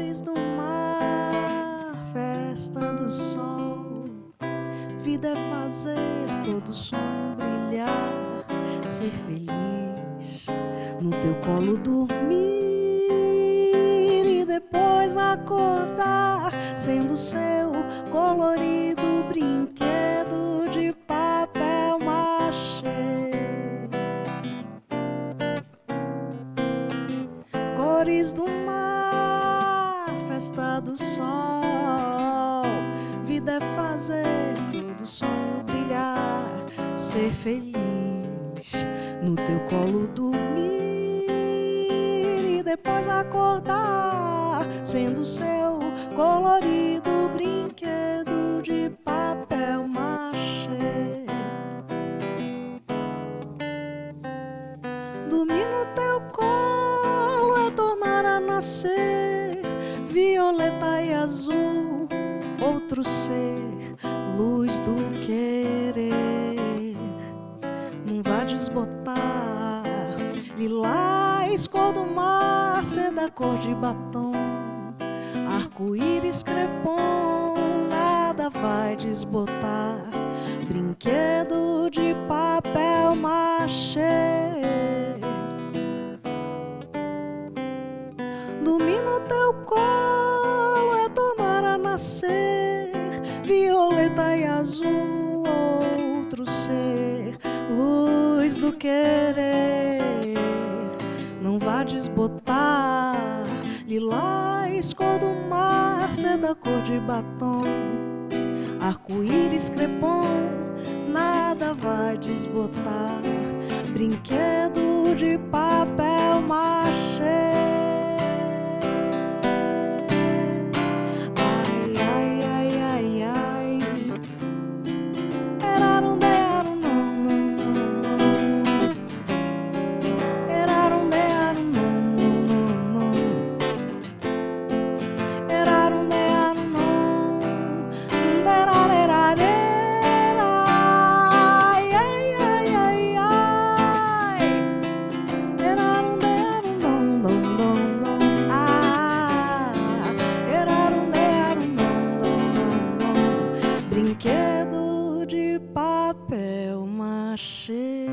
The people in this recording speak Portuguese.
cores do mar, festa do sol. Vida é fazer todo som brilhar, ser feliz, no teu colo dormir e depois acordar, sendo seu colorido brinquedo de papel machê. Cores do mar, festa do sol. Vida é fazer todo som brilhar, ser feliz, no teu colo dormir e depois acordar, sendo seu colorido brinquedo de papel machê. Dormir no teu colo é tornar a nascer, violeta e azul, outro ser, luz do querer. Não vá desbotar, lilás, cor do mar, seda cor de batom, arco-íris crepom, nada vai desbotar. Brinquedo nascer, violeta e azul, outro ser, luz do querer. Não vá desbotar, lilás, cor do mar, seda cor de batom, arco-íris crepom, nada vai desbotar. Brinquedo de brinquedo de papel machê.